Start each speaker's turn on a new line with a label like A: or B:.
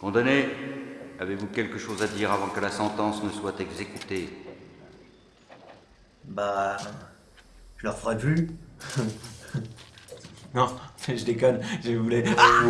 A: Condamné, avez-vous quelque chose à dire avant que la sentence ne soit exécutée?
B: Bah. Je leur ferai plus.
C: Non, je déconne, je voulais. Ah